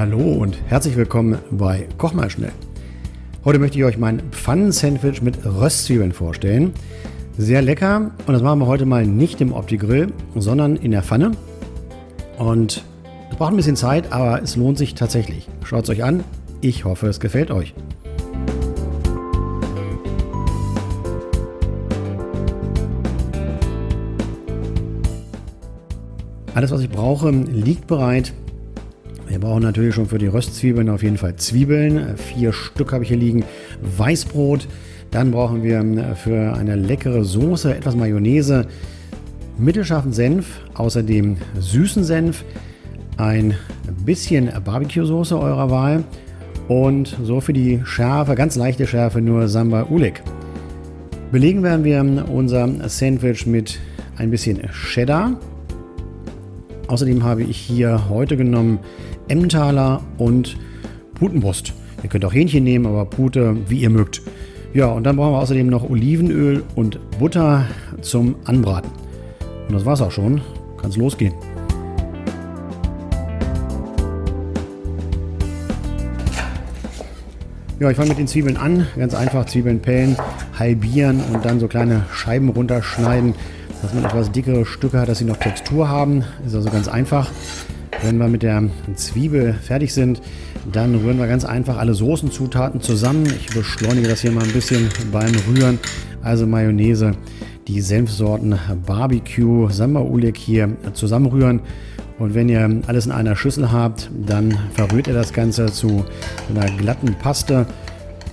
Hallo und herzlich willkommen bei Koch mal schnell. Heute möchte ich euch mein Pfannen-Sandwich mit Röstzwiebeln vorstellen. Sehr lecker und das machen wir heute mal nicht im Opti-Grill, sondern in der Pfanne. Und es braucht ein bisschen Zeit, aber es lohnt sich tatsächlich. Schaut es euch an. Ich hoffe, es gefällt euch. Alles, was ich brauche, liegt bereit. Wir brauchen natürlich schon für die Röstzwiebeln auf jeden Fall Zwiebeln. Vier Stück habe ich hier liegen. Weißbrot. Dann brauchen wir ähm, für eine leckere Soße etwas Mayonnaise, mittelscharfen Senf, außerdem süßen Senf, ein bisschen Barbecue-Soße eurer Wahl und so für die Schärfe, ganz leichte Schärfe, nur Samba Ulik. Belegen werden wir unser Sandwich mit ein bisschen Cheddar. Außerdem habe ich hier heute genommen Emmentaler und Putenbrust. Ihr könnt auch Hähnchen nehmen, aber Pute, wie ihr mögt. Ja, und dann brauchen wir außerdem noch Olivenöl und Butter zum Anbraten. Und das war's auch schon. Kann's losgehen. Ja, ich fange mit den Zwiebeln an. Ganz einfach Zwiebeln pellen, halbieren und dann so kleine Scheiben runterschneiden dass man etwas dickere Stücke hat, dass sie noch Textur haben. Ist also ganz einfach. Wenn wir mit der Zwiebel fertig sind, dann rühren wir ganz einfach alle Soßenzutaten zusammen. Ich beschleunige das hier mal ein bisschen beim Rühren. Also Mayonnaise, die Senfsorten Barbecue, Samba Ulik hier zusammenrühren. Und wenn ihr alles in einer Schüssel habt, dann verrührt ihr das Ganze zu einer glatten Paste.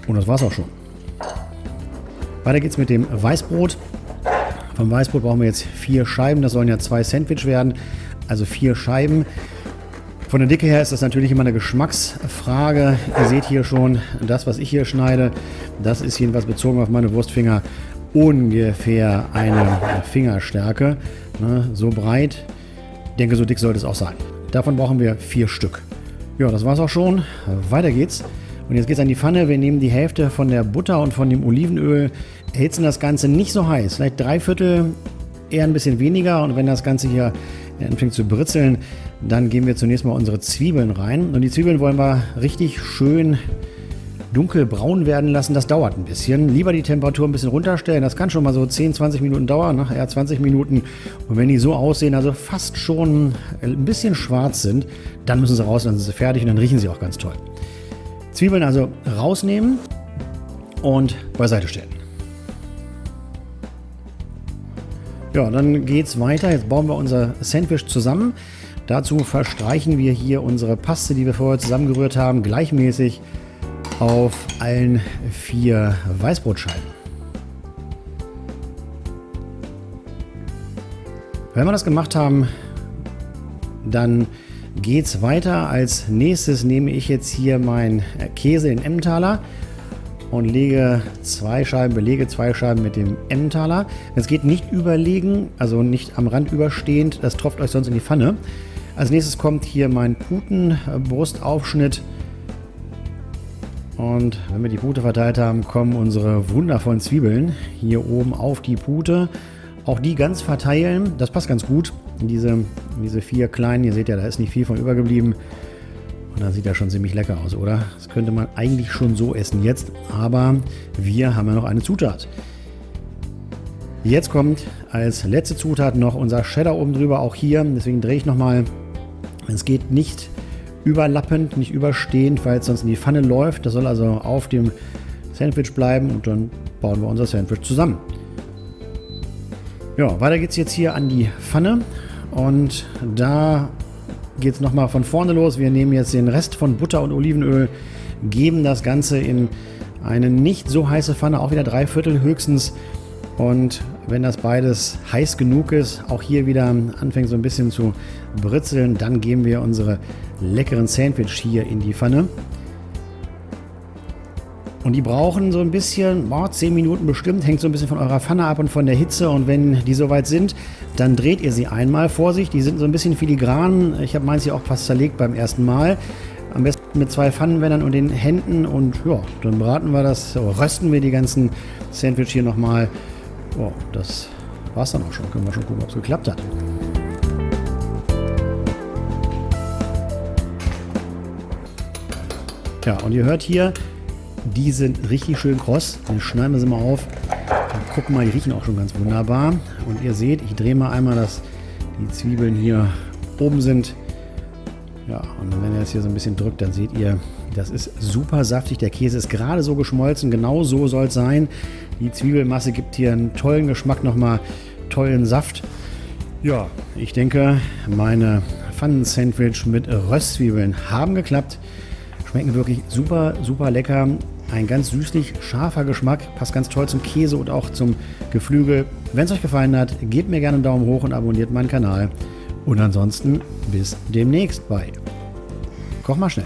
Und das war's auch schon. Weiter geht's mit dem Weißbrot. Vom Weißbrot brauchen wir jetzt vier Scheiben. Das sollen ja zwei Sandwich werden. Also vier Scheiben. Von der Dicke her ist das natürlich immer eine Geschmacksfrage. Ihr seht hier schon, das, was ich hier schneide, das ist jedenfalls bezogen auf meine Wurstfinger ungefähr eine Fingerstärke. Ne, so breit. Ich denke, so dick sollte es auch sein. Davon brauchen wir vier Stück. Ja, das war's auch schon. Weiter geht's. Und jetzt geht es an die Pfanne. Wir nehmen die Hälfte von der Butter und von dem Olivenöl, erhitzen das Ganze nicht so heiß. Vielleicht drei Viertel, eher ein bisschen weniger. Und wenn das Ganze hier anfängt zu britzeln, dann geben wir zunächst mal unsere Zwiebeln rein. Und die Zwiebeln wollen wir richtig schön dunkelbraun werden lassen. Das dauert ein bisschen. Lieber die Temperatur ein bisschen runterstellen. Das kann schon mal so 10, 20 Minuten dauern, nachher ne? 20 Minuten. Und wenn die so aussehen, also fast schon ein bisschen schwarz sind, dann müssen sie raus, dann sind sie fertig und dann riechen sie auch ganz toll. Zwiebeln also rausnehmen und beiseite stellen. Ja, dann geht es weiter. Jetzt bauen wir unser Sandwich zusammen. Dazu verstreichen wir hier unsere Paste, die wir vorher zusammengerührt haben, gleichmäßig auf allen vier Weißbrotscheiben. Wenn wir das gemacht haben, dann geht es weiter. Als nächstes nehme ich jetzt hier meinen Käse in Emmentaler und lege zwei Scheiben, belege zwei Scheiben mit dem Emmentaler. Es geht nicht überlegen, also nicht am Rand überstehend, das tropft euch sonst in die Pfanne. Als nächstes kommt hier mein Putenbrustaufschnitt. Und wenn wir die Pute verteilt haben, kommen unsere wundervollen Zwiebeln hier oben auf die Pute. Auch die ganz verteilen, das passt ganz gut. Diese, diese vier kleinen, ihr seht ja, da ist nicht viel von übergeblieben. Und da sieht ja schon ziemlich lecker aus, oder? Das könnte man eigentlich schon so essen jetzt, aber wir haben ja noch eine Zutat. Jetzt kommt als letzte Zutat noch unser Cheddar oben drüber, auch hier. Deswegen drehe ich nochmal. Es geht nicht überlappend, nicht überstehend, weil es sonst in die Pfanne läuft. Das soll also auf dem Sandwich bleiben und dann bauen wir unser Sandwich zusammen. Ja, weiter geht es jetzt hier an die Pfanne und da geht es nochmal von vorne los. Wir nehmen jetzt den Rest von Butter und Olivenöl, geben das Ganze in eine nicht so heiße Pfanne, auch wieder drei Viertel höchstens. Und wenn das beides heiß genug ist, auch hier wieder anfängt so ein bisschen zu britzeln, dann geben wir unsere leckeren Sandwich hier in die Pfanne. Und die brauchen so ein bisschen, oh, 10 Minuten bestimmt, hängt so ein bisschen von eurer Pfanne ab und von der Hitze. Und wenn die soweit sind, dann dreht ihr sie einmal. Vorsicht, die sind so ein bisschen filigran. Ich habe meins hier auch fast zerlegt beim ersten Mal. Am besten mit zwei Pfannenwändern und den Händen. Und ja, dann braten wir das, oh, rösten wir die ganzen Sandwich hier nochmal. Oh, das war's dann auch schon. Können wir schon gucken, ob es geklappt hat. Tja, und ihr hört hier, die sind richtig schön kross. Dann schneiden wir sie mal auf. Dann gucken mal, die riechen auch schon ganz wunderbar. Und ihr seht, ich drehe mal einmal, dass die Zwiebeln hier oben sind. Ja, und wenn ihr das hier so ein bisschen drückt, dann seht ihr, das ist super saftig. Der Käse ist gerade so geschmolzen. Genau so soll es sein. Die Zwiebelmasse gibt hier einen tollen Geschmack, nochmal tollen Saft. Ja, ich denke, meine Pfannen-Sandwich mit Röstzwiebeln haben geklappt. Schmecken wirklich super, super lecker. Ein ganz süßlich scharfer Geschmack, passt ganz toll zum Käse und auch zum Geflügel. Wenn es euch gefallen hat, gebt mir gerne einen Daumen hoch und abonniert meinen Kanal. Und ansonsten bis demnächst bei Koch mal schnell.